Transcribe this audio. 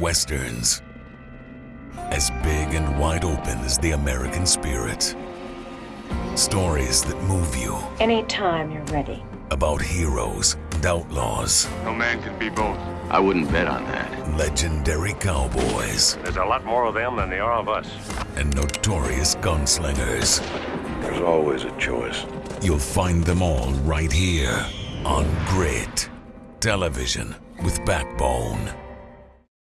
Westerns. As big and wide open as the American spirit. Stories that move you Anytime you're ready. about heroes and outlaws, No man can be both. I wouldn't bet on that. legendary cowboys, There's a lot more of them than there are of us. and notorious gunslingers. There's always a choice. You'll find them all right here on Grit Television with Backbone.